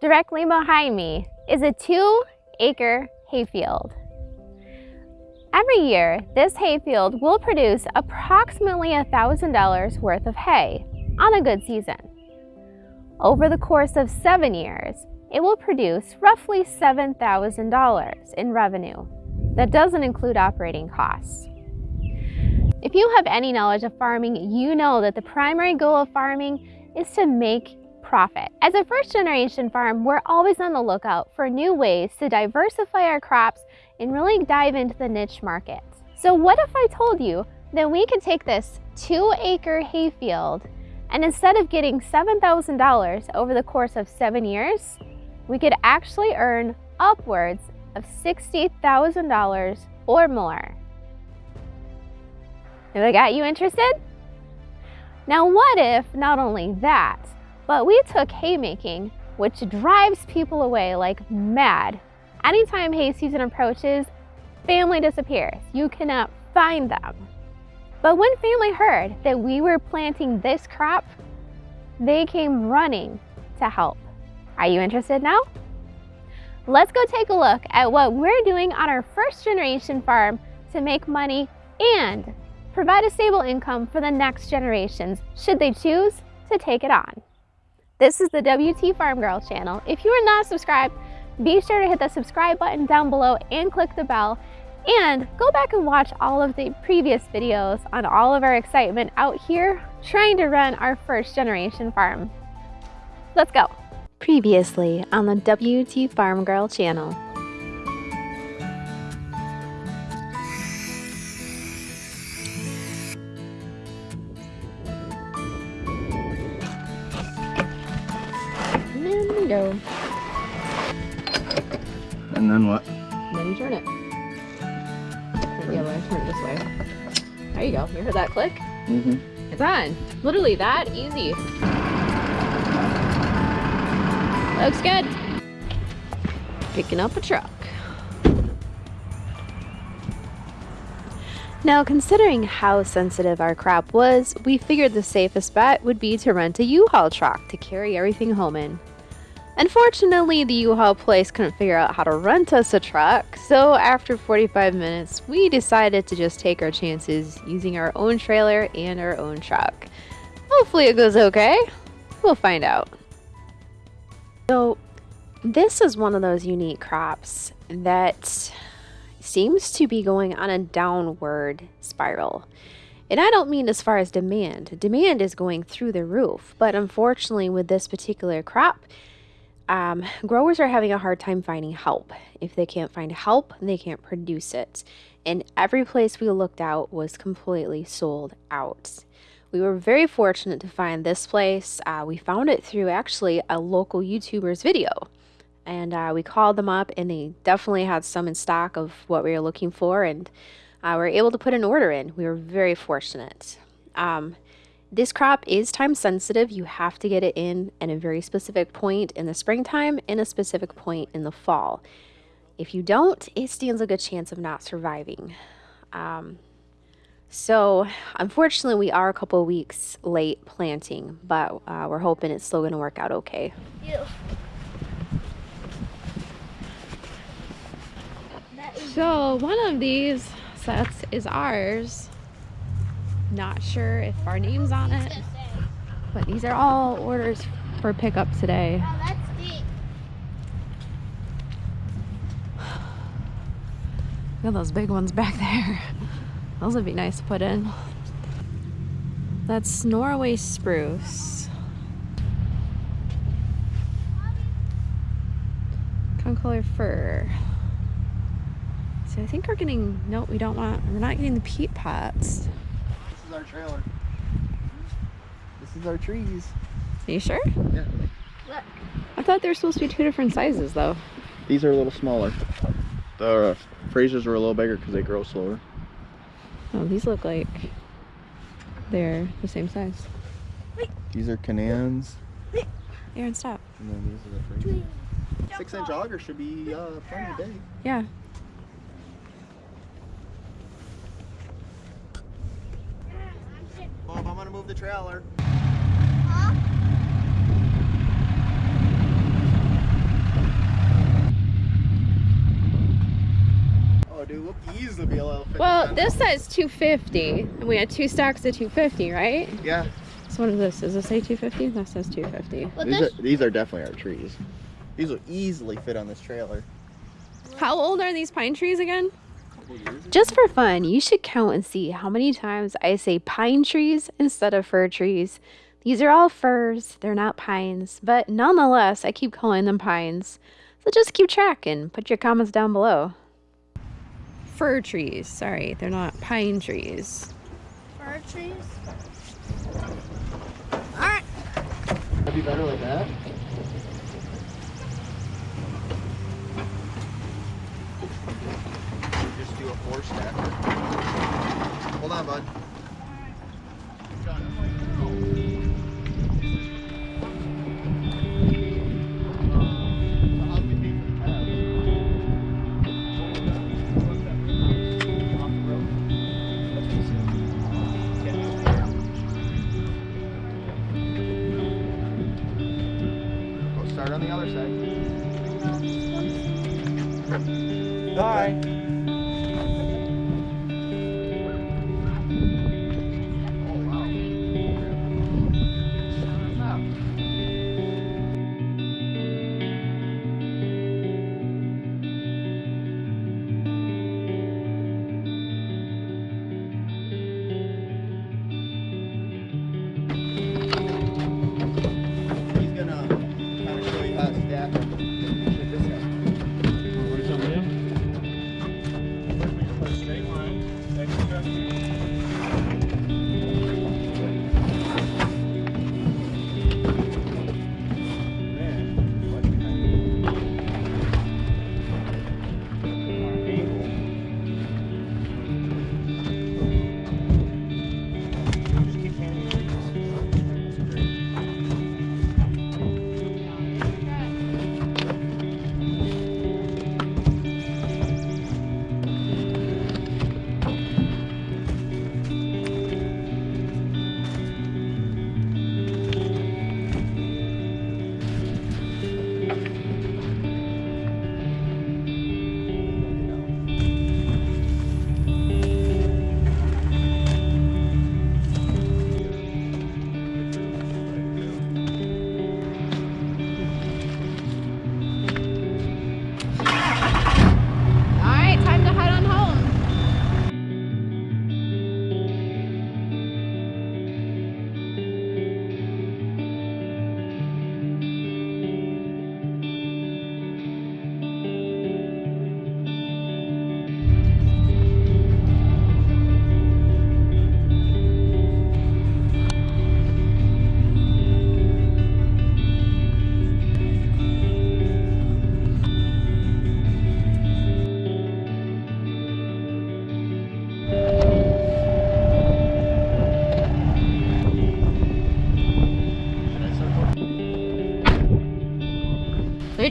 Directly behind me is a two acre hayfield. Every year, this hayfield will produce approximately $1,000 worth of hay on a good season. Over the course of seven years, it will produce roughly $7,000 in revenue. That doesn't include operating costs. If you have any knowledge of farming, you know that the primary goal of farming is to make profit. As a first generation farm, we're always on the lookout for new ways to diversify our crops and really dive into the niche market. So what if I told you that we could take this two acre hayfield and instead of getting $7,000 over the course of seven years, we could actually earn upwards of $60,000 or more. Have I got you interested? Now what if not only that, but we took haymaking, which drives people away like mad. Anytime hay season approaches, family disappears. You cannot find them. But when family heard that we were planting this crop, they came running to help. Are you interested now? Let's go take a look at what we're doing on our first generation farm to make money and provide a stable income for the next generations should they choose to take it on. This is the WT Farm Girl channel. If you are not subscribed, be sure to hit the subscribe button down below and click the bell. And go back and watch all of the previous videos on all of our excitement out here trying to run our first generation farm. Let's go. Previously on the WT Farm Girl channel. Go. And then what? then you turn it. Turn it the other way. Turn it this way. There you go. You heard that click? Mm-hmm. It's on. Literally that easy. Looks good. Picking up a truck. Now, considering how sensitive our crop was, we figured the safest bet would be to rent a U-Haul truck to carry everything home in. Unfortunately, the U-Haul place couldn't figure out how to rent us a truck, so after 45 minutes, we decided to just take our chances using our own trailer and our own truck. Hopefully it goes okay. We'll find out. So, this is one of those unique crops that seems to be going on a downward spiral. And I don't mean as far as demand. Demand is going through the roof, but unfortunately with this particular crop, um, growers are having a hard time finding help. If they can't find help, they can't produce it. And every place we looked out was completely sold out. We were very fortunate to find this place. Uh, we found it through actually a local YouTuber's video. And uh, we called them up and they definitely had some in stock of what we were looking for. And uh, we were able to put an order in. We were very fortunate. Um, this crop is time sensitive. You have to get it in at a very specific point in the springtime and a specific point in the fall. If you don't, it stands a good chance of not surviving. Um, so unfortunately, we are a couple weeks late planting, but uh, we're hoping it's still going to work out okay. So one of these sets is ours. Not sure if our name's on it. But these are all orders for pickup today. Oh, Look at those big ones back there. Those would be nice to put in. That's Norway spruce. Concolor fir. So I think we're getting, no, we don't want, we're not getting the peat pots our trailer. This is our trees. Are you sure? Yeah. Look. I thought they were supposed to be two different sizes though. These are a little smaller. The uh, Frasers are a little bigger because they grow slower. Oh, these look like they're the same size. These are Canaans. Aaron, stop. And then these are the Frasers. Six inch auger should be uh, plenty big. Yeah. trailer. Oh, well, this says 250, and we had two stacks of 250, right? Yeah. So what is this? Does this say 250? That says 250. Well, these, are, these are definitely our trees. These will easily fit on this trailer. How old are these pine trees again? Just for fun, you should count and see how many times I say pine trees instead of fir trees. These are all firs, they're not pines, but nonetheless, I keep calling them pines. So just keep track and put your comments down below. Fir trees, sorry, they're not pine trees. fir trees. Alright. That'd be better like that. Just do a four. Hold on, bud.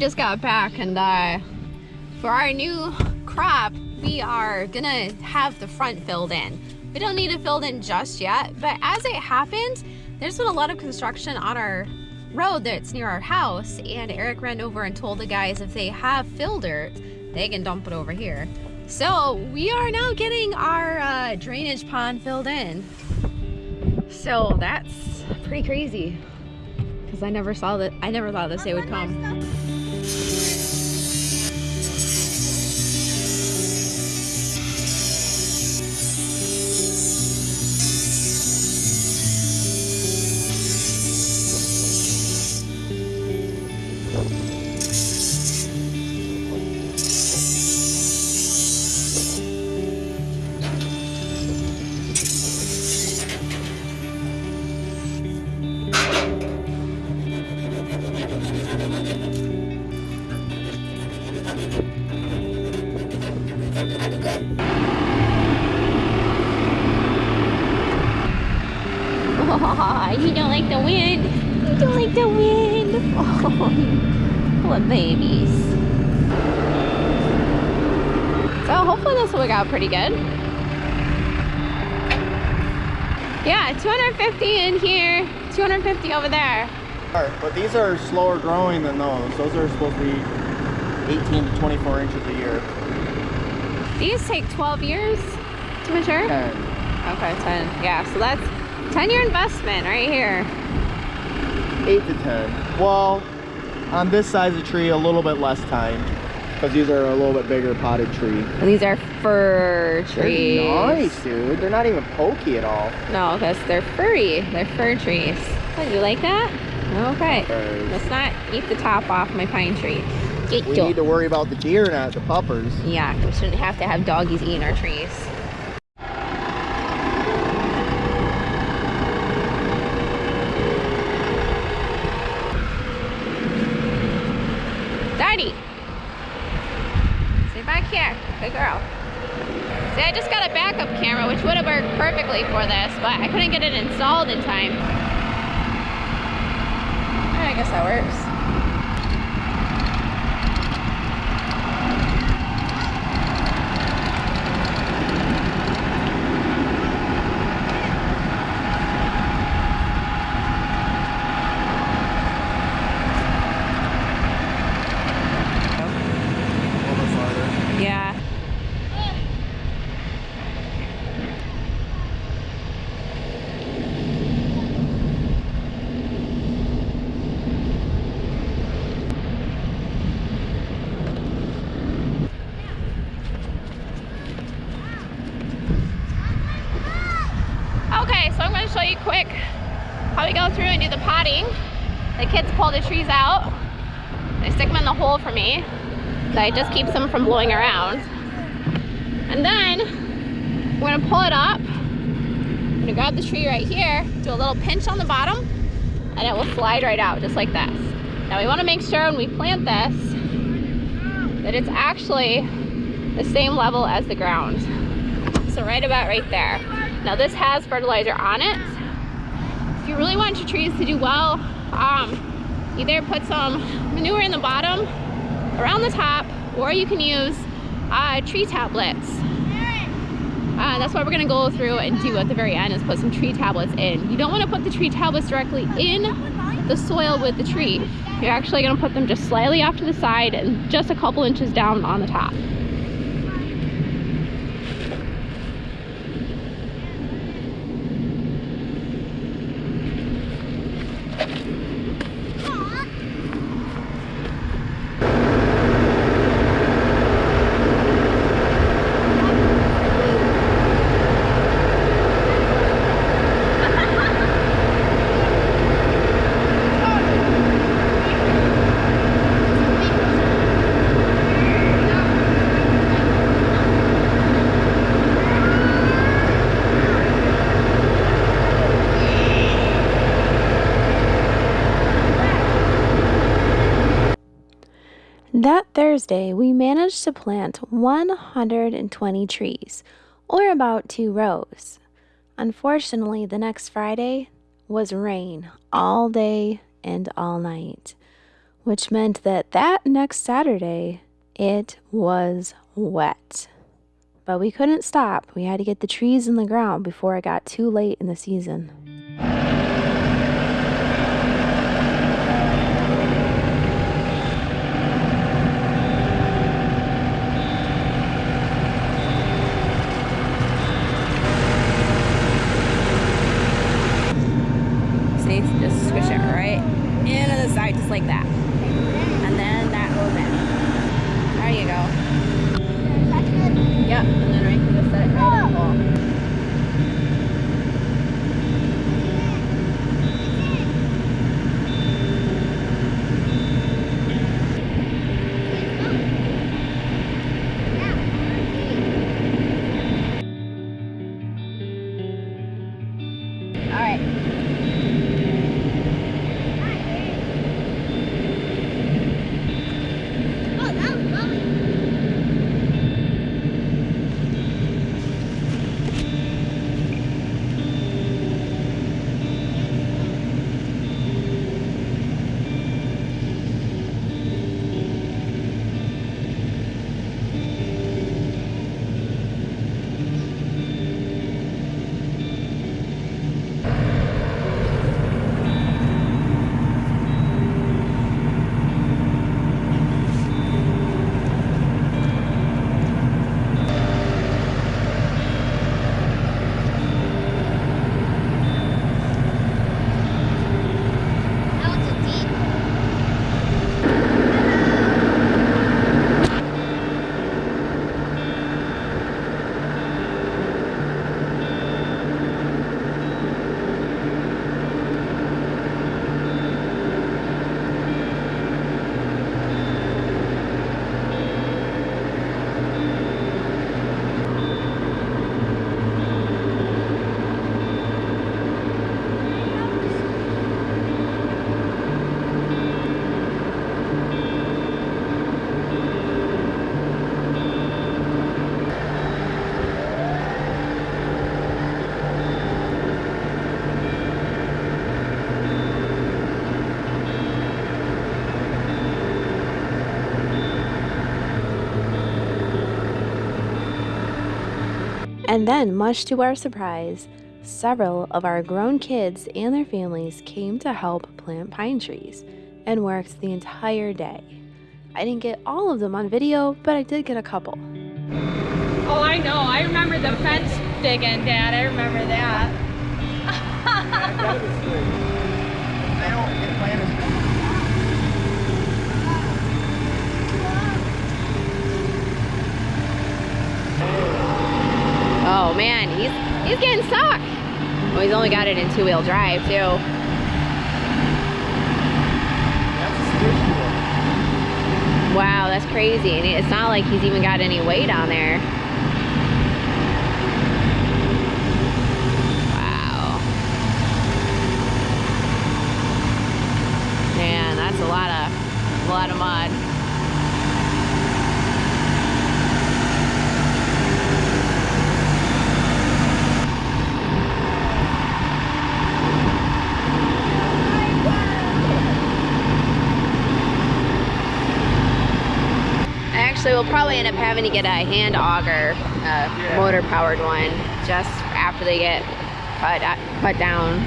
Just got back and uh, for our new crop, we are gonna have the front filled in. We don't need it filled in just yet, but as it happens, there's been a lot of construction on our road that's near our house and Eric ran over and told the guys if they have fill dirt, they can dump it over here. So we are now getting our uh, drainage pond filled in. So that's pretty crazy because I never saw that. I never thought this day would come. Out pretty good. Yeah, 250 in here, 250 over there. But these are slower growing than those. Those are supposed to be 18 to 24 inches a year. These take 12 years to mature? 10. Okay, 10. Yeah, so that's 10 year investment right here. 8 to 10. Well, on this size of tree, a little bit less time. Because these are a little bit bigger potted tree. And these are fir trees. They're nice, dude. They're not even pokey at all. No, because they're furry. They're fir trees. Oh, you like that? Okay. Let's not eat the top off my pine tree. Get we need to worry about the deer, not the puppers. Yeah, we shouldn't have to have doggies eating our trees. Daddy! Stay back here. Good girl. See, I just got a backup camera, which would have worked perfectly for this, but I couldn't get it installed in time. I guess that works. A little bit farther. Yeah. Okay, so I'm going to show you quick we go through and do the potting. The kids pull the trees out. They stick them in the hole for me. That just keeps them from blowing around. And then we're gonna pull it up. I'm gonna grab the tree right here, do a little pinch on the bottom, and it will slide right out just like this. Now we wanna make sure when we plant this that it's actually the same level as the ground. So right about right there. Now this has fertilizer on it. If you really want your trees to do well, um, either put some manure in the bottom around the top or you can use uh, tree tablets. Uh, that's what we're gonna go through and do at the very end is put some tree tablets in. You don't wanna put the tree tablets directly in the soil with the tree. You're actually gonna put them just slightly off to the side and just a couple inches down on the top. Thursday, we managed to plant 120 trees, or about two rows. Unfortunately, the next Friday was rain all day and all night, which meant that that next Saturday it was wet. But we couldn't stop. We had to get the trees in the ground before it got too late in the season. See, just squish it right into the side, just like that. And then that goes in. There you go. Yep, and then I can just set it right oh, And then, much to our surprise, several of our grown kids and their families came to help plant pine trees and worked the entire day. I didn't get all of them on video, but I did get a couple. Oh, I know. I remember the fence digging, Dad. I remember that. Oh man, he's he's getting stuck. Well, he's only got it in two-wheel drive too. Wow, that's crazy. And it's not like he's even got any weight on there. Wow. Man, that's a lot of a lot of mud. Actually, we'll probably end up having to get a hand auger, a motor powered one, just after they get cut, cut down.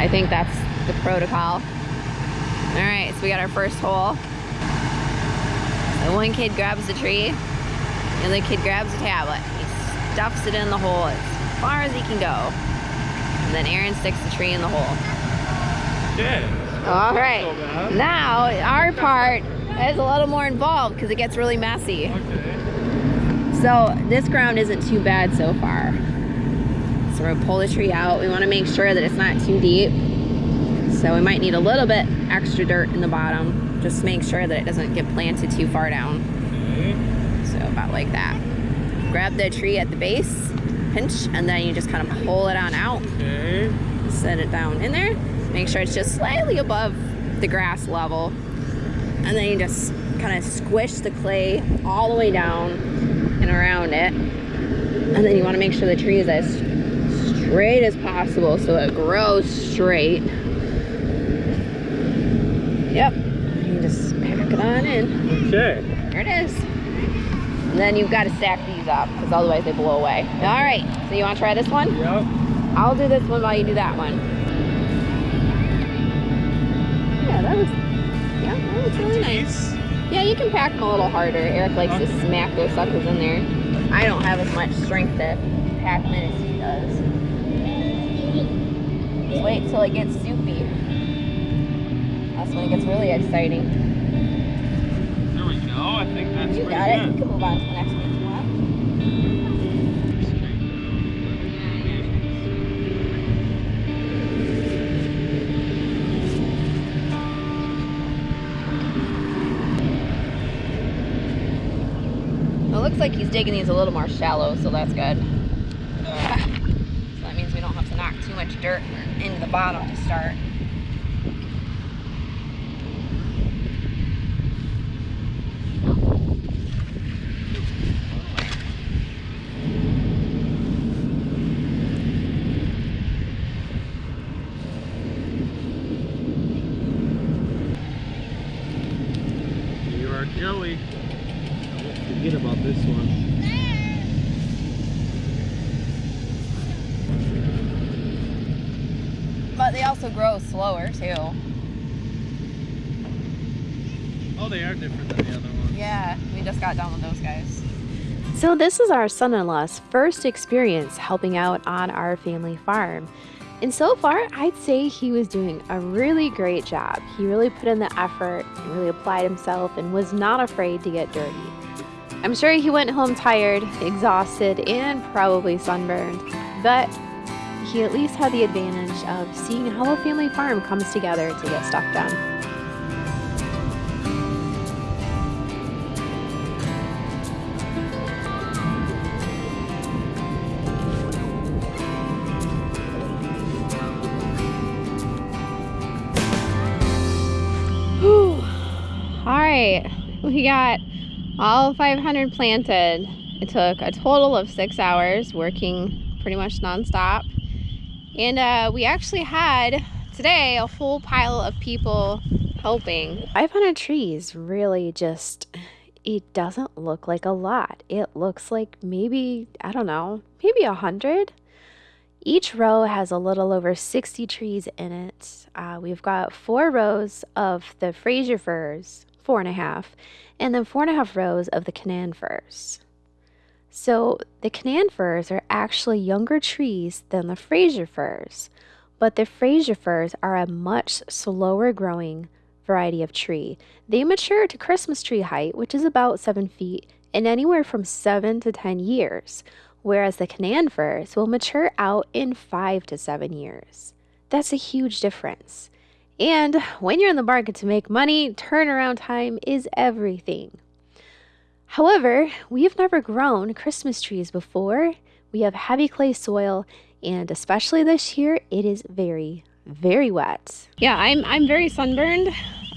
I think that's the protocol. All right, so we got our first hole. So one kid grabs the tree, and the other kid grabs the tablet. He stuffs it in the hole as far as he can go. And then Aaron sticks the tree in the hole. Yeah. All right. Now, our part is a little more involved because it gets really messy. Okay. So this ground isn't too bad so far. So we're gonna pull the tree out. We wanna make sure that it's not too deep. So we might need a little bit extra dirt in the bottom. Just to make sure that it doesn't get planted too far down. Okay. So about like that. Grab the tree at the base, pinch, and then you just kind of pull it on out. Okay. Set it down in there. Make sure it's just slightly above the grass level. And then you just kind of squish the clay all the way down and around it. And then you want to make sure the tree is as straight as possible so it grows straight. Yep. You just pack it on in. Okay. There it is. And then you've got to stack these up because otherwise they blow away. All right. So you want to try this one? Yep. I'll do this one while you do that one. Yeah, that was, yeah, really nice. Yeah, you can pack them a little harder. Eric likes to smack those suckers in there. I don't have as much strength to pack them as he does. Just wait till it gets soupy. That's when it gets really exciting. There we go. I think that's You pretty got it. good. You can move on to the next one looks like he's digging these a little more shallow, so that's good. So that means we don't have to knock too much dirt into the bottom to start. You are Joey. Forget about this one. But they also grow slower too. Oh, they are different than the other ones. Yeah, we just got done with those guys. So, this is our son in law's first experience helping out on our family farm. And so far, I'd say he was doing a really great job. He really put in the effort, and really applied himself, and was not afraid to get dirty. I'm sure he went home tired, exhausted, and probably sunburned, but he at least had the advantage of seeing how a family farm comes together to get stuff done. All right, we got all 500 planted. It took a total of six hours working pretty much nonstop. And uh, we actually had today a full pile of people helping. 500 trees really just it doesn't look like a lot. It looks like maybe, I don't know, maybe a hundred. Each row has a little over 60 trees in it. Uh, we've got four rows of the Fraser firs, four and a half, and then four and a half rows of the Canaan firs. So the Canaan firs are actually younger trees than the Fraser firs, but the Fraser firs are a much slower growing variety of tree. They mature to Christmas tree height, which is about seven feet, in anywhere from seven to 10 years, whereas the Canaan firs will mature out in five to seven years. That's a huge difference. And when you're in the market to make money, turnaround time is everything. However, we have never grown Christmas trees before. We have heavy clay soil, and especially this year, it is very, very wet. Yeah, I'm, I'm very sunburned.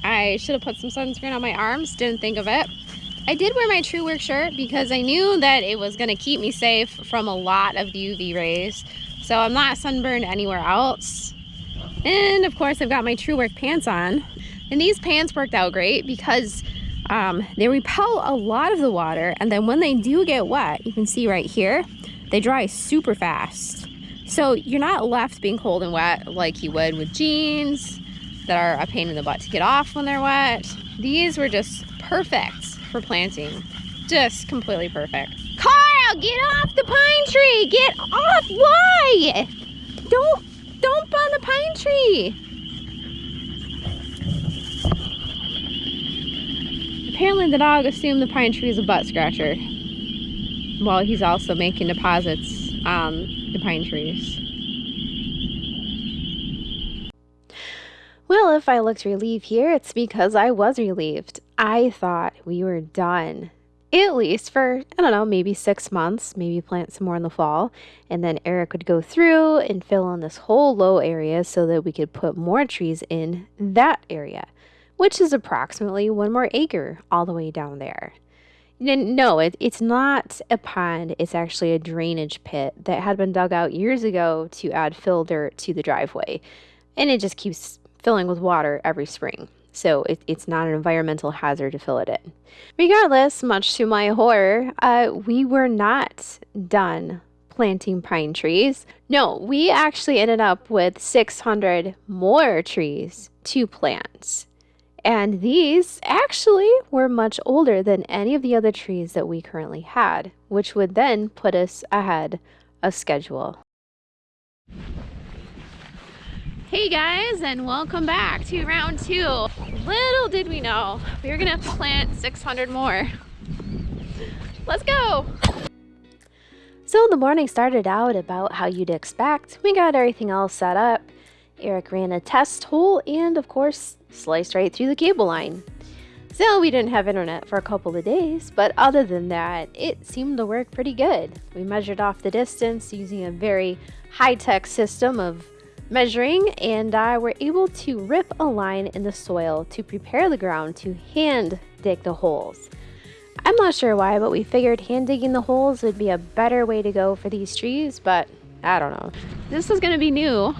I should have put some sunscreen on my arms, didn't think of it. I did wear my Truewerk shirt because I knew that it was going to keep me safe from a lot of the UV rays. So I'm not sunburned anywhere else. And of course I've got my Truewerk pants on. And these pants worked out great because um, they repel a lot of the water and then when they do get wet, you can see right here, they dry super fast. So you're not left being cold and wet like you would with jeans that are a pain in the butt to get off when they're wet. These were just perfect for planting. Just completely perfect. Carl, get off the pine tree! Get off! Why? Don't, don't on the pine tree! Apparently the dog assumed the pine tree is a butt scratcher. While he's also making deposits on the pine trees. Well, if I looked relieved here, it's because I was relieved. I thought we were done. At least for, I don't know, maybe six months, maybe plant some more in the fall. And then Eric would go through and fill in this whole low area so that we could put more trees in that area, which is approximately one more acre all the way down there. No, it, it's not a pond. It's actually a drainage pit that had been dug out years ago to add fill dirt to the driveway. And it just keeps filling with water every spring so it, it's not an environmental hazard to fill it in. Regardless, much to my horror, uh, we were not done planting pine trees. No, we actually ended up with 600 more trees to plant. And these actually were much older than any of the other trees that we currently had, which would then put us ahead of schedule. Hey guys, and welcome back to round two. Little did we know, we were gonna plant 600 more. Let's go! So the morning started out about how you'd expect. We got everything all set up. Eric ran a test hole and, of course, sliced right through the cable line. So we didn't have internet for a couple of days, but other than that, it seemed to work pretty good. We measured off the distance using a very high-tech system of measuring and I were able to rip a line in the soil to prepare the ground to hand dig the holes. I'm not sure why, but we figured hand digging the holes would be a better way to go for these trees, but I don't know. This is gonna be new.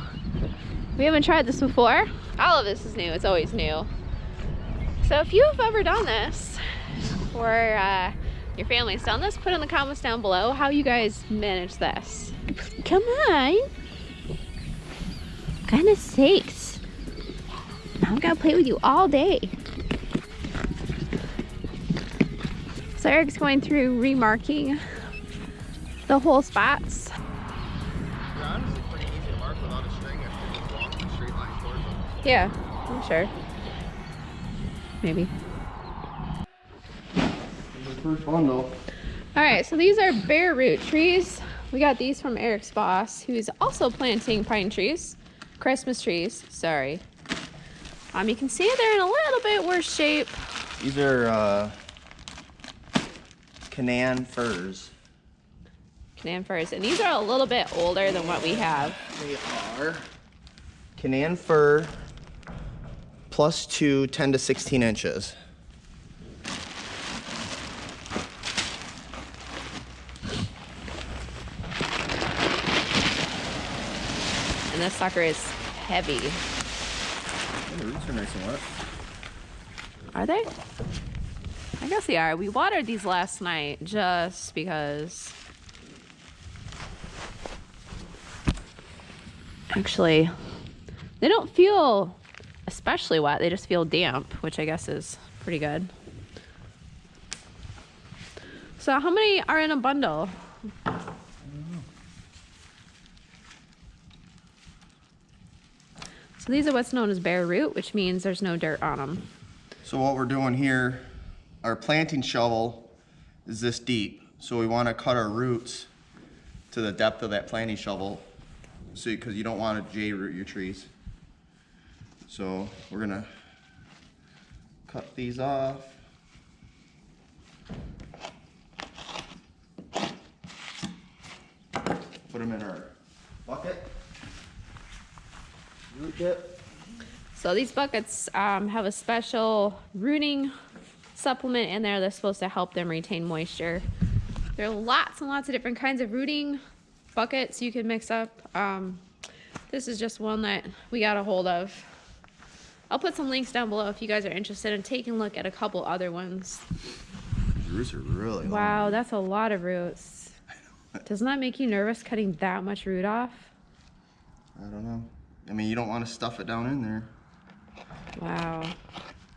We haven't tried this before. All of this is new, it's always new. So if you've ever done this, or uh, your family's done this, put in the comments down below how you guys manage this. Come on goodness sakes. I'm gonna play with you all day. So Eric's going through remarking the whole spots. Yeah, I'm sure. Maybe. First one though. All right, so these are bare root trees. We got these from Eric's boss, who's also planting pine trees. Christmas trees, sorry. Um, you can see they're in a little bit worse shape. These are uh, Canaan firs. Canaan firs, and these are a little bit older than what we have. They are Canaan fir plus two, 10 to 16 inches. And this sucker is heavy. The roots are nice and wet. Are they? I guess they are. We watered these last night just because. Actually, they don't feel especially wet. They just feel damp, which I guess is pretty good. So how many are in a bundle? So these are what's known as bare root, which means there's no dirt on them. So what we're doing here, our planting shovel is this deep. So we want to cut our roots to the depth of that planting shovel. So, because you don't want to J root your trees. So we're gonna cut these off. Put them in our bucket. Root dip. So these buckets um, have a special rooting supplement in there that's supposed to help them retain moisture. There are lots and lots of different kinds of rooting buckets you can mix up. Um, this is just one that we got a hold of. I'll put some links down below if you guys are interested in taking a look at a couple other ones. These roots are really long. Wow, that's a lot of roots. Doesn't that make you nervous cutting that much root off? I don't know. I mean, you don't want to stuff it down in there. Wow.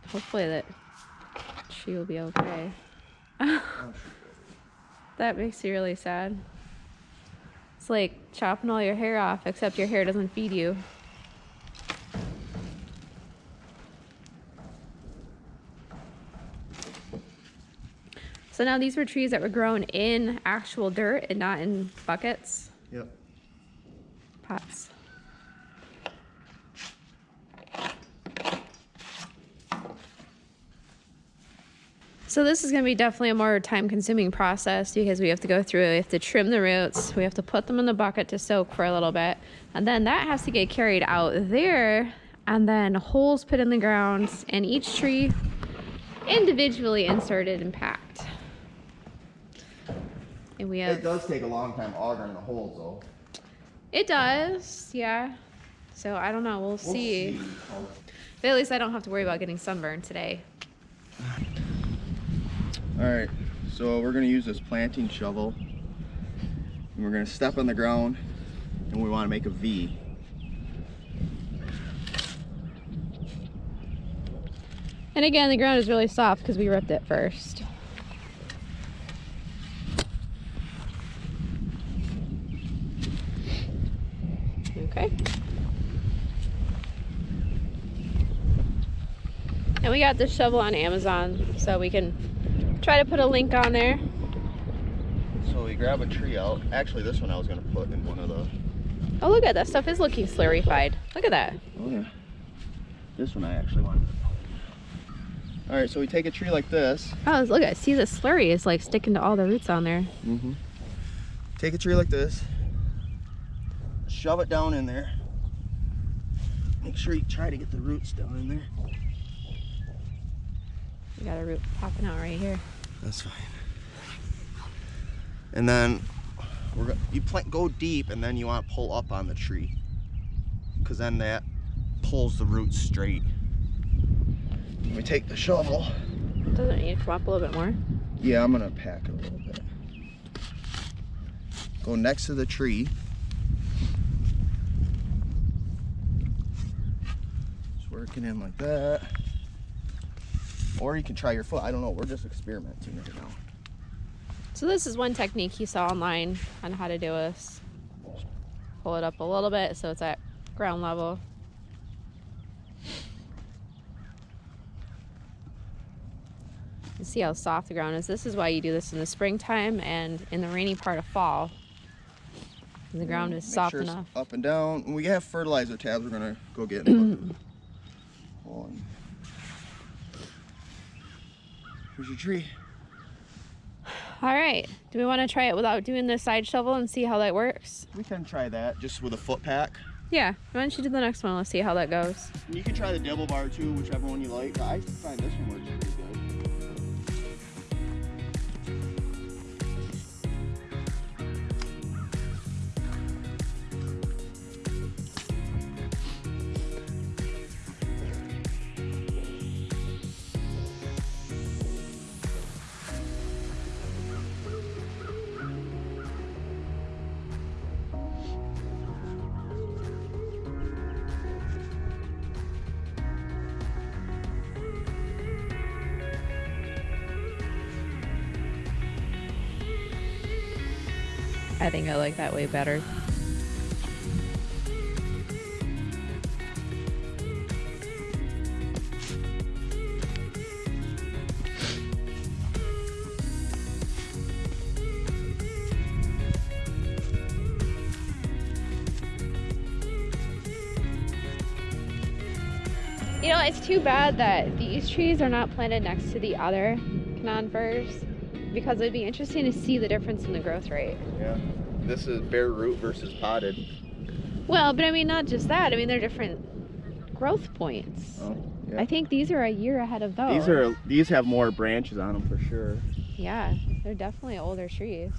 Hopefully that she will be okay. that makes you really sad. It's like chopping all your hair off, except your hair doesn't feed you. So now these were trees that were grown in actual dirt and not in buckets, Yep. pots. So this is going to be definitely a more time consuming process because we have to go through, we have to trim the roots, we have to put them in the bucket to soak for a little bit, and then that has to get carried out there and then holes put in the ground and each tree individually inserted and packed. And we It does take a long time augering the holes though. it does, yeah. So I don't know, we'll, We'll see. But at least I don't have to worry about getting sunburned today. All right, so we're gonna use this planting shovel. And we're gonna step on the ground and we wanna make a V. And again, the ground is really soft because we ripped it first. Okay. And we got this shovel on Amazon, so we can try to put a link on there. So we grab a tree out. Actually, this one I was gonna put in one of the, Oh, look at that stuff is looking slurrified. Look at that. oh yeah. This one I actually wanted to put. All right, so we take a tree like this. Oh, look at see the slurry is like sticking to all the roots on there. Mm-hmm. Take a tree like this. Shove it down in there. Make sure you try to get the roots down in there. We got a root popping out right here. That's fine. And then we're you plant go deep, and then you want to pull up on the tree, because then that pulls the roots straight. We take the shovel. Doesn't it need to come up a little bit more? Yeah, I'm gonna pack it a little bit. Go next to the tree. Just working in like that. Or you can try your foot. I don't know. We're just experimenting right now. So this is one technique you saw online on how to do this. Pull it up a little bit so it's at ground level. You see how soft the ground is. This is why you do this in the springtime and in the rainy part of fall. The ground mm, is Make soft sure enough. Up and down. When we have fertilizer tabs, we're gonna go get in. Here's your tree. All right. Do we want to try it without doing the side shovel and see how that works? We can try that just with a foot pack. Yeah. Why don't you do the next one? Let's see how that goes. You can try the double bar too, whichever one you like. I find this one works think I like that way better. You know, it's too bad that these trees are not planted next to the other conifers because it'd be interesting to see the difference in the growth rate. Yeah. This is bare root versus potted. Well, but I mean, not just that. I mean, they're different growth points. Oh, yeah. I think these are a year ahead of those. These are these have more branches on them for sure. Yeah, they're definitely older trees.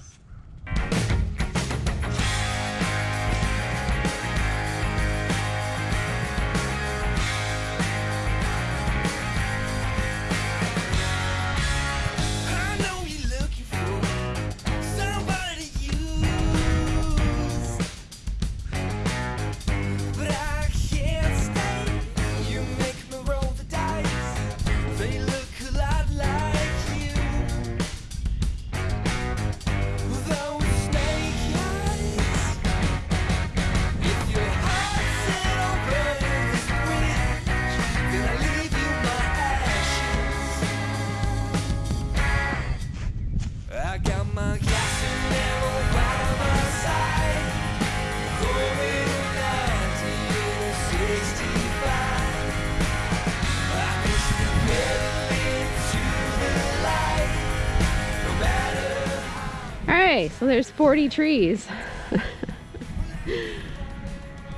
There's 40 trees.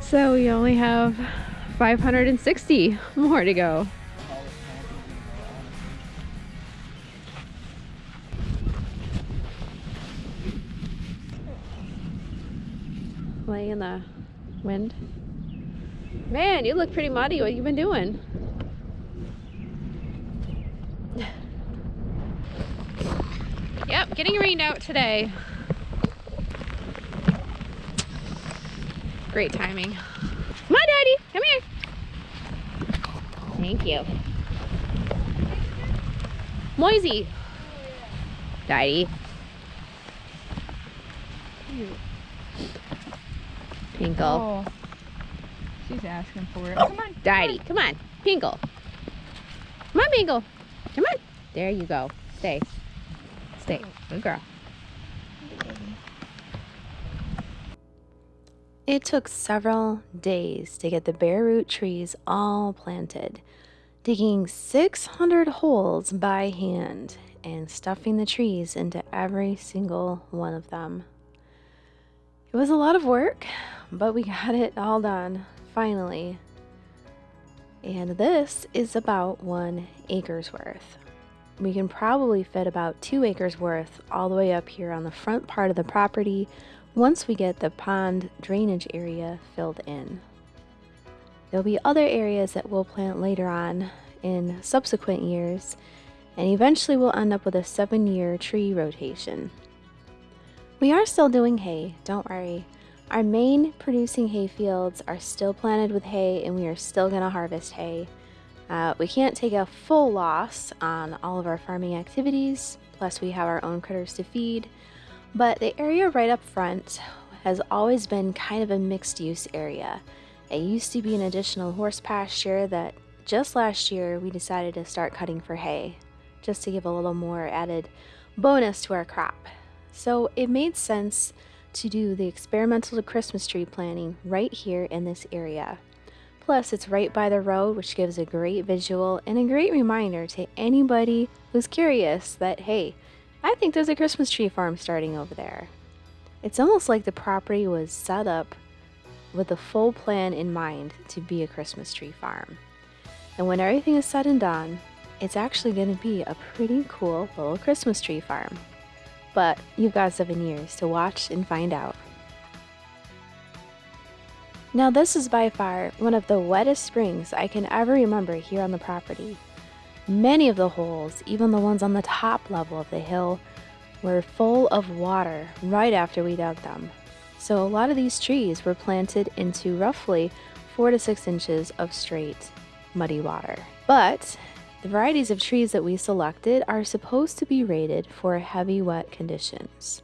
so we only have 560 more to go. Laying in the wind. Man, you look pretty muddy. What you been doing? Yep, getting rained out today. Great timing. Come on, Daddy. Come here. Thank you. Moisey. Daddy. Pinkle. Oh. She's asking for it. Come on. Daddy, come on. Pinkle. Come on, Pinkle. Come on. There you go. Stay. Stay. Good girl. It took several days to get the bare root trees all planted, digging 600 holes by hand and stuffing the trees into every single one of them. It was a lot of work, but we got it all done, finally. And this is about one acre's worth. We can probably fit about two acres worth all the way up here on the front part of the property once we get the pond drainage area filled in. There'll be other areas that we'll plant later on in subsequent years, and eventually we'll end up with a seven year tree rotation. We are still doing hay, don't worry. Our main producing hay fields are still planted with hay, and we are still going to harvest hay. Uh, we can't take a full loss on all of our farming activities, plus, we have our own critters to feed. But the area right up front has always been kind of a mixed use area. It used to be an additional horse pasture that just last year we decided to start cutting for hay, just to give a little more added bonus to our crop. So it made sense to do the experimental Christmas tree planting right here in this area. Plus, it's right by the road, which gives a great visual and a great reminder to anybody who's curious that, hey, I think there's a Christmas tree farm starting over there. It's almost like the property was set up with a full plan in mind to be a Christmas tree farm. And when everything is said and done, it's actually going to be a pretty cool little Christmas tree farm. But you've got seven years to watch and find out. Now, this is by far one of the wettest springs I can ever remember here on the property. Many of the holes, even the ones on the top level of the hill, were full of water right after we dug them. So, a lot of these trees were planted into roughly four to six inches of straight, muddy water. But the varieties of trees that we selected are supposed to be rated for heavy wet conditions.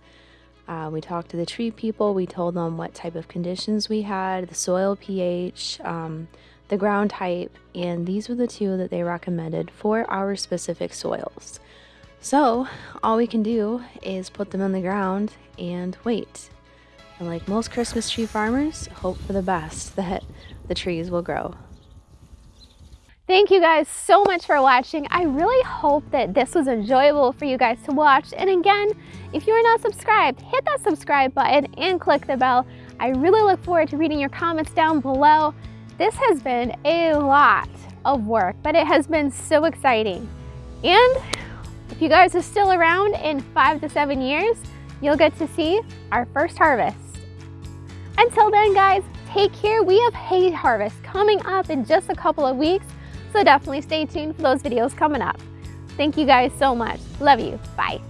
Uh, we talked to the tree people. We told them what type of conditions we had, the soil pH, um, the ground type, and these were the two that they recommended for our specific soils. So, all we can do is put them in the ground and wait. And like most Christmas tree farmers, hope for the best that the trees will grow. Thank you guys so much for watching. I really hope that this was enjoyable for you guys to watch. And again, if you are not subscribed, hit that subscribe button and click the bell. I really look forward to reading your comments down below. This has been a lot of work, but it has been so exciting. And if you guys are still around in five to seven years, you'll get to see our first harvest. Until then, guys, take care. We have hay harvest coming up in just a couple of weeks, so definitely stay tuned for those videos coming up. Thank you guys so much. Love you. Bye.